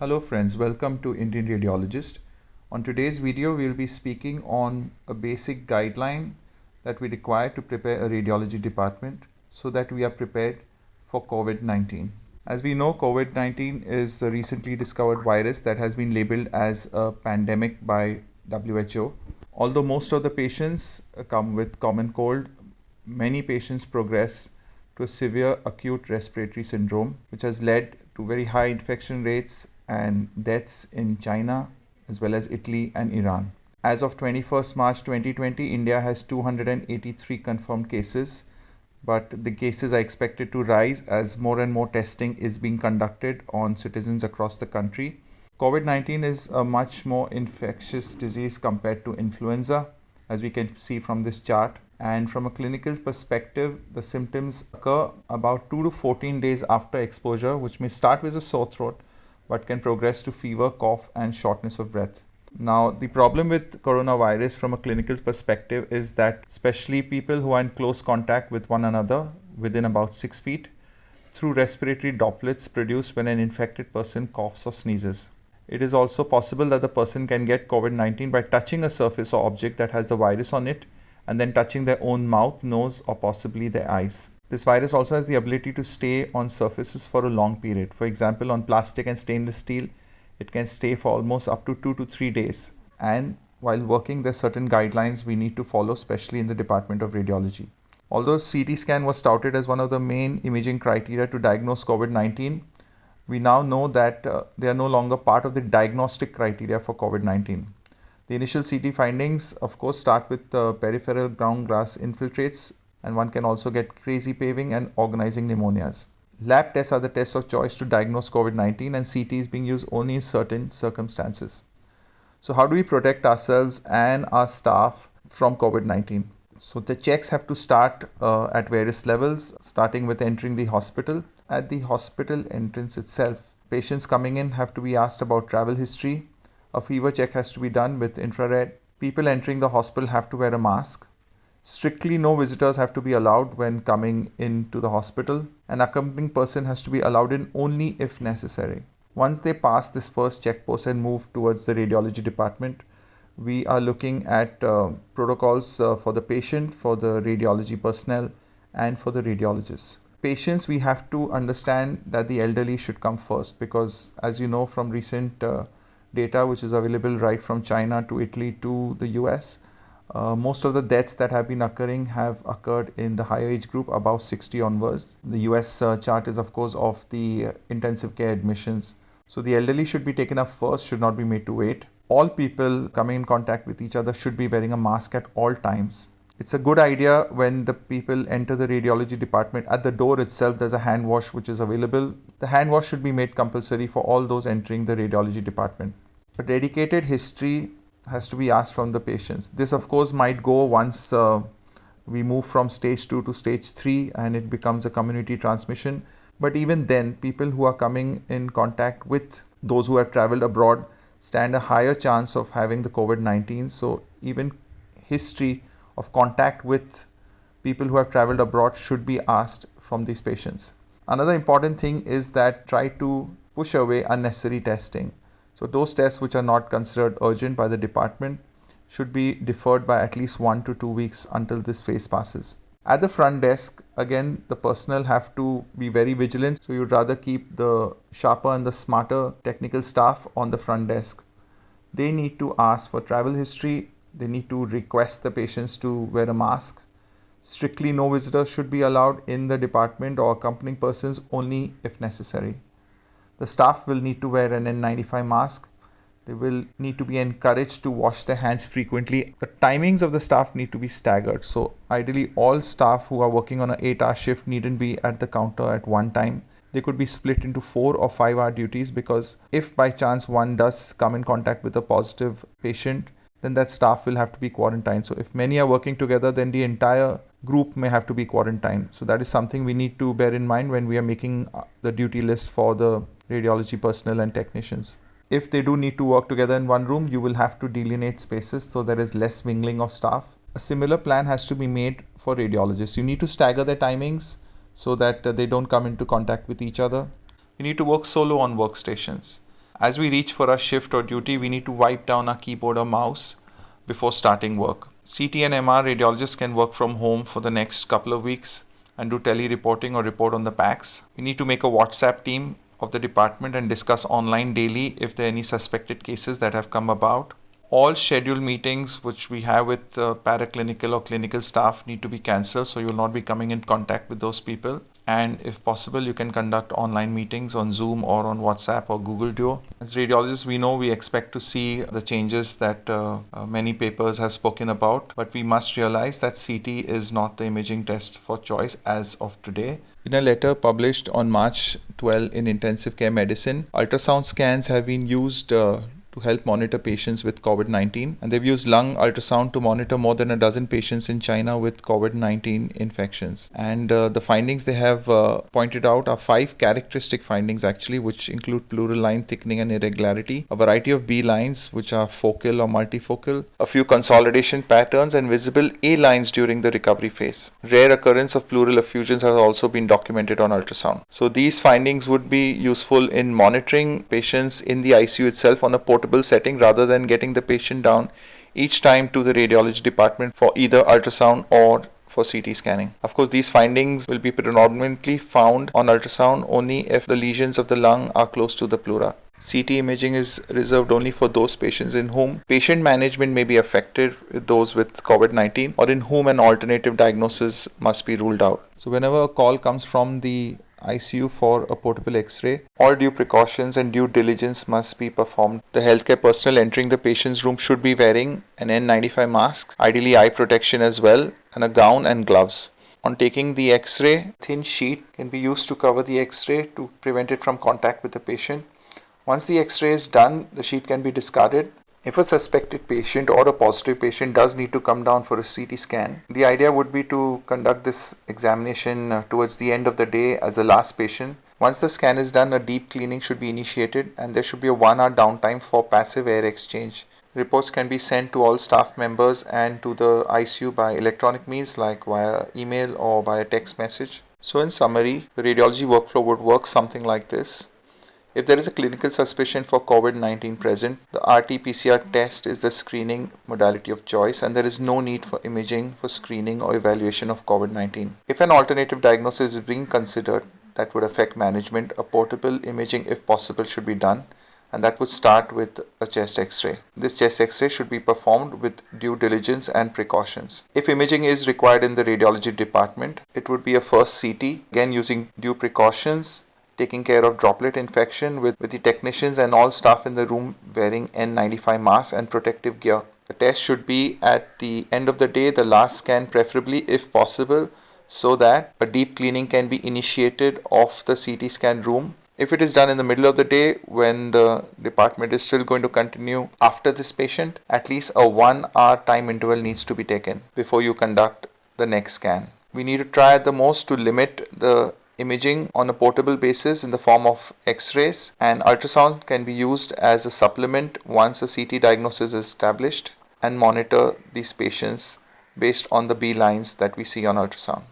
Hello friends, welcome to Indian Radiologist. On today's video, we'll be speaking on a basic guideline that we require to prepare a radiology department so that we are prepared for COVID-19. As we know, COVID-19 is a recently discovered virus that has been labeled as a pandemic by WHO. Although most of the patients uh, come with common cold, many patients progress to a severe acute respiratory syndrome, which has led to very high infection rates and deaths in China as well as Italy and Iran. As of 21st March 2020, India has 283 confirmed cases, but the cases are expected to rise as more and more testing is being conducted on citizens across the country. COVID 19 is a much more infectious disease compared to influenza, as we can see from this chart. And from a clinical perspective, the symptoms occur about 2 to 14 days after exposure, which may start with a sore throat but can progress to fever, cough, and shortness of breath. Now, the problem with coronavirus from a clinical perspective is that, especially people who are in close contact with one another within about six feet, through respiratory droplets produced when an infected person coughs or sneezes. It is also possible that the person can get COVID 19 by touching a surface or object that has the virus on it and then touching their own mouth, nose, or possibly their eyes. This virus also has the ability to stay on surfaces for a long period. For example, on plastic and stainless steel, it can stay for almost up to two to three days. And while working, there are certain guidelines we need to follow, especially in the Department of Radiology. Although CT scan was touted as one of the main imaging criteria to diagnose COVID 19, we now know that uh, they are no longer part of the diagnostic criteria for COVID 19. The initial CT findings, of course, start with uh, peripheral ground glass infiltrates and one can also get crazy paving and organizing pneumonias. Lab tests are the test of choice to diagnose COVID 19, and CT is being used only in certain circumstances. So, how do we protect ourselves and our staff from COVID 19? So, the checks have to start uh, at various levels, starting with entering the hospital. At the hospital entrance itself, patients coming in have to be asked about travel history. A fever check has to be done with infrared. People entering the hospital have to wear a mask. Strictly no visitors have to be allowed when coming into the hospital. An accompanying person has to be allowed in only if necessary. Once they pass this first checkpost and move towards the radiology department, we are looking at uh, protocols uh, for the patient, for the radiology personnel, and for the radiologists. Patients, we have to understand that the elderly should come first because, as you know from recent uh, data, which is available right from China to Italy to the US, uh, most of the deaths that have been occurring have occurred in the higher age group, above 60 onwards. The US uh, chart is, of course, of the intensive care admissions. So the elderly should be taken up first, should not be made to wait. All people coming in contact with each other should be wearing a mask at all times. It's a good idea when the people enter the radiology department. At the door itself, there's a hand wash which is available. The hand wash should be made compulsory for all those entering the radiology department. A dedicated history has to be asked from the patients. This, of course, might go once uh, we move from stage 2 to stage 3 and it becomes a community transmission. But even then, people who are coming in contact with those who have traveled abroad stand a higher chance of having the COVID 19. So, even history of contact with people who have traveled abroad should be asked from these patients. Another important thing is that try to push away unnecessary testing. So those tests which are not considered urgent by the department should be deferred by at least one to two weeks until this phase passes. At the front desk, again, the personnel have to be very vigilant. So you'd rather keep the sharper and the smarter technical staff on the front desk. They need to ask for travel history. They need to request the patients to wear a mask. Strictly no visitors should be allowed in the department or accompanying persons only if necessary. The staff will need to wear an N95 mask. They will need to be encouraged to wash their hands frequently. The timings of the staff need to be staggered. So, ideally, all staff who are working on an 8 hour shift needn't be at the counter at one time. They could be split into 4 or 5 hour duties because if by chance one does come in contact with a positive patient, then that staff will have to be quarantined. So, if many are working together, then the entire group may have to be quarantined. So, that is something we need to bear in mind when we are making the duty list for the radiology personnel and technicians. If they do need to work together in one room, you will have to delineate spaces so there is less mingling of staff. A similar plan has to be made for radiologists. You need to stagger their timings so that uh, they don't come into contact with each other. You need to work solo on workstations. As we reach for our shift or duty, we need to wipe down our keyboard or mouse before starting work. CT and MR radiologists can work from home for the next couple of weeks and do tele-reporting or report on the PACS. We need to make a WhatsApp team of the department and discuss online daily if there are any suspected cases that have come about. All scheduled meetings which we have with uh, paraclinical or clinical staff need to be cancelled so you will not be coming in contact with those people. And if possible you can conduct online meetings on zoom or on whatsapp or google duo. As radiologists we know we expect to see the changes that uh, uh, many papers have spoken about but we must realize that ct is not the imaging test for choice as of today in a letter published on March 12 in Intensive Care Medicine, ultrasound scans have been used uh, help monitor patients with COVID 19. And they've used lung ultrasound to monitor more than a dozen patients in China with COVID 19 infections. And uh, the findings they have uh, pointed out are five characteristic findings actually, which include pleural line thickening and irregularity, a variety of B lines, which are focal or multifocal, a few consolidation patterns, and visible A lines during the recovery phase. Rare occurrence of pleural effusions has also been documented on ultrasound. So these findings would be useful in monitoring patients in the ICU itself on a port portable setting rather than getting the patient down each time to the radiology department for either ultrasound or for CT scanning. Of course, these findings will be predominantly found on ultrasound only if the lesions of the lung are close to the pleura. CT imaging is reserved only for those patients in whom patient management may be affected, those with COVID 19, or in whom an alternative diagnosis must be ruled out. So, whenever a call comes from the ICU for a portable X-ray. All due precautions and due diligence must be performed. The healthcare personnel entering the patient's room should be wearing an N95 mask, ideally eye protection as well, and a gown and gloves. On taking the X-ray, thin sheet can be used to cover the X-ray to prevent it from contact with the patient. Once the X-ray is done, the sheet can be discarded if a suspected patient or a positive patient does need to come down for a CT scan, the idea would be to conduct this examination uh, towards the end of the day as the last patient. Once the scan is done, a deep cleaning should be initiated and there should be a one hour downtime for passive air exchange. Reports can be sent to all staff members and to the ICU by electronic means like via email or by a text message. So in summary, the radiology workflow would work something like this. If there is a clinical suspicion for COVID 19 present, the RT PCR test is the screening modality of choice, and there is no need for imaging for screening or evaluation of COVID 19. If an alternative diagnosis is being considered that would affect management, a portable imaging, if possible, should be done, and that would start with a chest x ray. This chest x ray should be performed with due diligence and precautions. If imaging is required in the radiology department, it would be a first CT, again using due precautions taking care of droplet infection with, with the technicians and all staff in the room wearing N95 masks and protective gear. The test should be at the end of the day, the last scan preferably if possible, so that a deep cleaning can be initiated of the CT scan room. If it is done in the middle of the day when the department is still going to continue after this patient, at least a one hour time interval needs to be taken before you conduct the next scan. We need to try at the most to limit the imaging on a portable basis in the form of x-rays and ultrasound can be used as a supplement once a CT diagnosis is established and monitor these patients based on the B lines that we see on ultrasound.